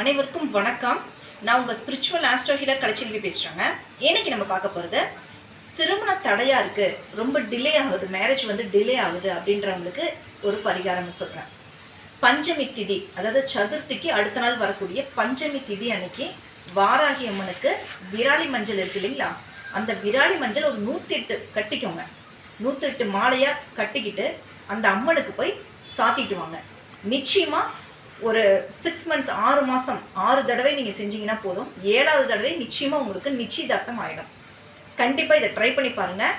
அனைவருக்கும் வணக்கம். நான் உங்கள் ஸ்பிரிச்சுவல் ஆஸ்ட்ரோ ஹீலர் கலைச்செல்வி பேசுகிறேங்க இன்னைக்கு நம்ம பார்க்க போகிறது திருமண தடையாக இருக்குது ரொம்ப டிலே ஆகுது மேரேஜ் வந்து டிலே ஆகுது அப்படின்றவங்களுக்கு ஒரு பரிகாரம்னு சொல்கிறேன் பஞ்சமி திதி அதாவது சதுர்த்திக்கு அடுத்த நாள் வரக்கூடிய பஞ்சமி திதி அன்னைக்கு வாராகி அம்மனுக்கு விராலி மஞ்சள் இருக்கு இல்லைங்களா? அந்த விராலி மஞ்சள் ஒரு நூற்றி எட்டு கட்டிக்கோங்க. நூற்றி எட்டு மாலையாக கட்டிக்கிட்டு அந்த அம்மனுக்கு போய் சாத்திட்டு வாங்க. நிச்சயமாக ஒரு சிக்ஸ் மந்த்ஸ் ஆறு மாதம் ஆறு தடவை நீங்கள் செஞ்சீங்கன்னா போதும். ஏழாவது தடவை நிச்சயமாக உங்களுக்கு நிச்சயதார்த்தம் ஆகிடும் கண்டிப்பாக இதை ட்ரை பண்ணி பாருங்கள்